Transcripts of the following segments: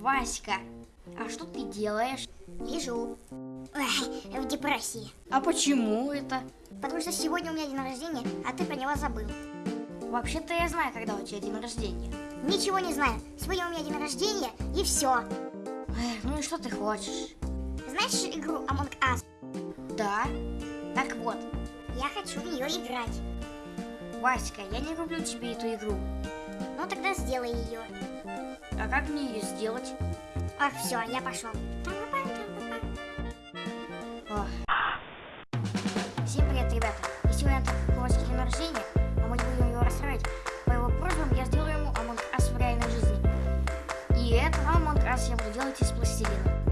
Васька, а что ты делаешь? Лежу. Ой, в депрессии. А почему это? Потому что сегодня у меня день рождения, а ты про него забыл. Вообще-то я знаю, когда у тебя день рождения. Ничего не знаю. Сегодня у меня день рождения, и все. Эх, ну и что ты хочешь? Знаешь игру Among Us? Да. Так вот, Я хочу в нее играть. Васька, я не люблю тебе эту игру. Ну тогда сделай ее. А как мне ее сделать? Ах, все, я пошел. Всем привет, ребята! И сегодня Ваське день рождения, а мы не будем его расстраивать. По его просьбам я сделаю ему Among Us в реальной жизни. И этот Among Us я буду делать из пластилина.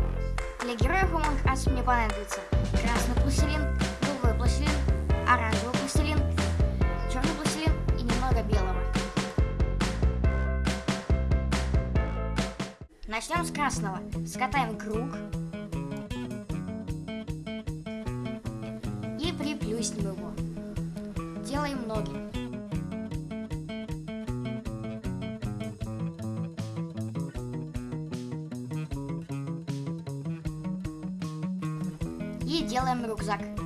Для героев Among Us мне понадобится красный пластилин, голубой пластилин, Начнем с красного. Скатаем круг. И приплюснем его. Делаем ноги. И делаем рюкзак.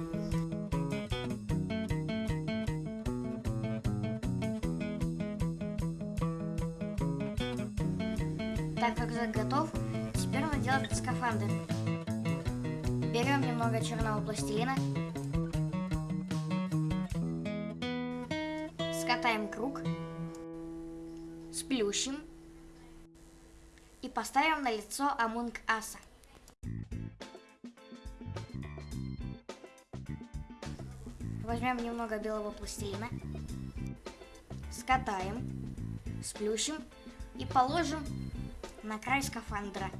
Так, рюкзак готов. Теперь надо делать скафандр. Берем немного черного пластилина. Скатаем круг. Сплющим. И поставим на лицо Амунг Аса. Возьмем немного белого пластилина. Скатаем. Сплющим. И положим на край скафандра.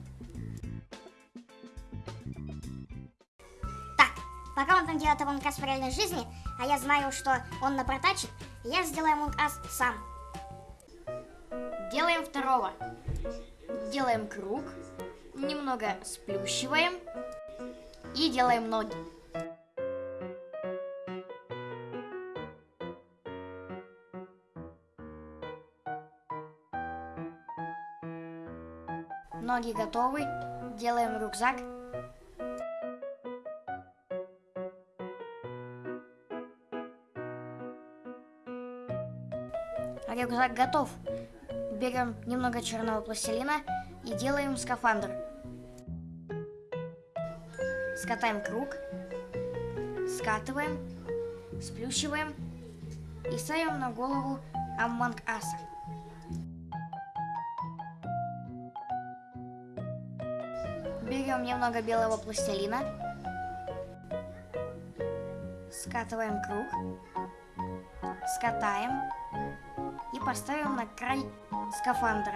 Так, пока он там делает Among Us в реальной жизни, а я знаю, что он напротачит, я сделаю Among Us сам. Делаем второго. Делаем круг. Немного сплющиваем. И делаем ноги. Ноги готовы. Делаем рюкзак. Рюкзак готов. Берем немного черного пластилина и делаем скафандр. Скатаем круг, скатываем, сплющиваем и ставим на голову Амманг Аса. Берем немного белого пластилина, скатываем круг, скатаем и поставим на край скафандра.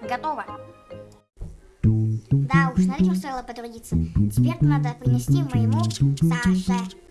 Готово. Налегке стоило потрудиться. Теперь надо принести моему Саше.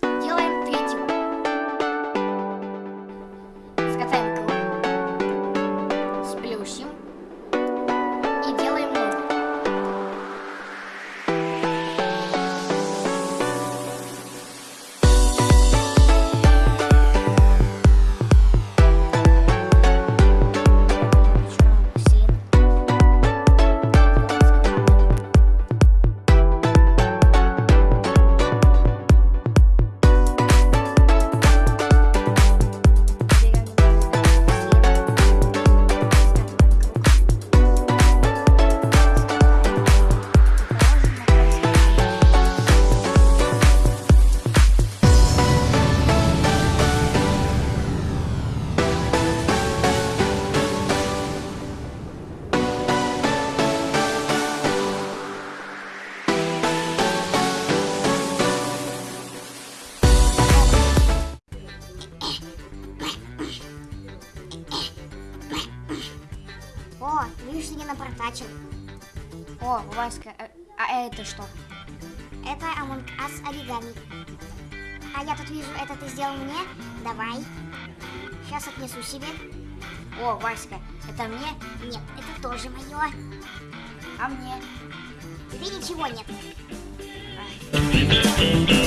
О, видишь, ты не напротачил. О, Васька, э, а это что? Это Among Us оригами. А я тут вижу, это ты сделал мне? Давай. Сейчас отнесу себе. О, Васька, это мне, Нет, это тоже мое. а мне. Тебе ничего нет. Thank